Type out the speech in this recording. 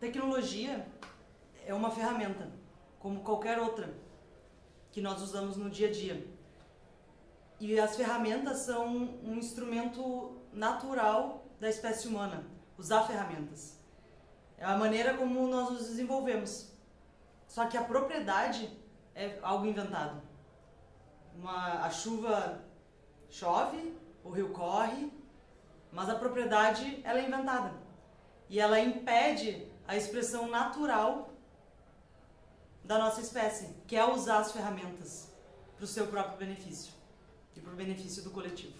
Tecnologia é uma ferramenta, como qualquer outra, que nós usamos no dia a dia. E as ferramentas são um instrumento natural da espécie humana, usar ferramentas. É a maneira como nós nos desenvolvemos. Só que a propriedade é algo inventado. Uma, a chuva chove, o rio corre, mas a propriedade ela é inventada. E ela impede a expressão natural da nossa espécie, que é usar as ferramentas para o seu próprio benefício e para o benefício do coletivo.